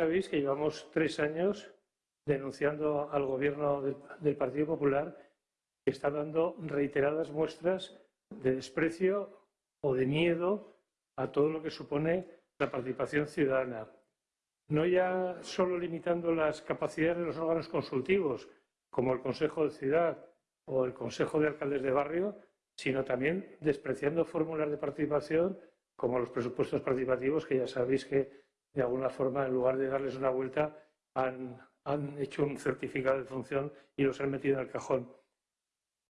sabéis que llevamos tres años denunciando al gobierno del, Partido Popular que está dando reiteradas muestras de desprecio o de miedo a todo lo que supone la participación ciudadana. No ya solo limitando las capacidades de los órganos consultivos, como el Consejo de Ciudad o el Consejo de Alcaldes de Barrio, sino también despreciando fórmulas de participación como los presupuestos participativos, que ya sabéis que de alguna forma, en lugar de darles una vuelta, han, han hecho un certificado de función y los han metido en el cajón.